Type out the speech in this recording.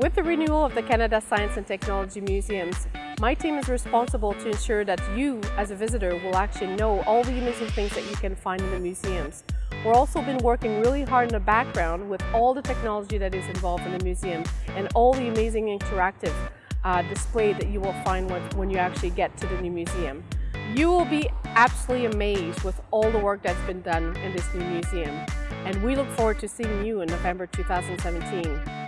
With the renewal of the Canada Science and Technology Museums, my team is responsible to ensure that you, as a visitor, will actually know all the amazing things that you can find in the museums. We've also been working really hard in the background with all the technology that is involved in the museum and all the amazing interactive uh, display that you will find when, when you actually get to the new museum. You will be absolutely amazed with all the work that's been done in this new museum. And we look forward to seeing you in November 2017.